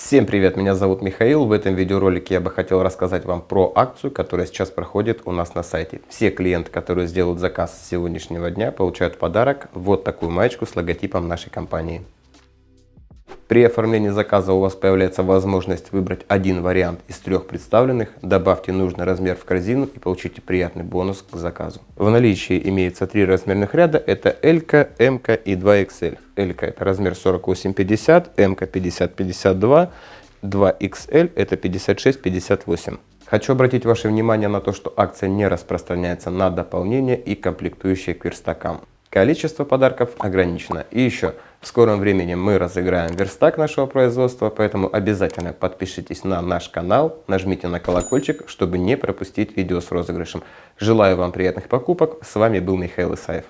Всем привет, меня зовут Михаил. В этом видеоролике я бы хотел рассказать вам про акцию, которая сейчас проходит у нас на сайте. Все клиенты, которые сделают заказ с сегодняшнего дня, получают подарок вот такую маечку с логотипом нашей компании. При оформлении заказа у вас появляется возможность выбрать один вариант из трех представленных, добавьте нужный размер в корзину и получите приятный бонус к заказу. В наличии имеется три размерных ряда, это L, M и 2XL. L это размер 48-50, M 50-52, 2XL это 56-58. Хочу обратить ваше внимание на то, что акция не распространяется на дополнение и комплектующие к верстакам. Количество подарков ограничено. И еще, в скором времени мы разыграем верстак нашего производства, поэтому обязательно подпишитесь на наш канал, нажмите на колокольчик, чтобы не пропустить видео с розыгрышем. Желаю вам приятных покупок. С вами был Михаил Исаев.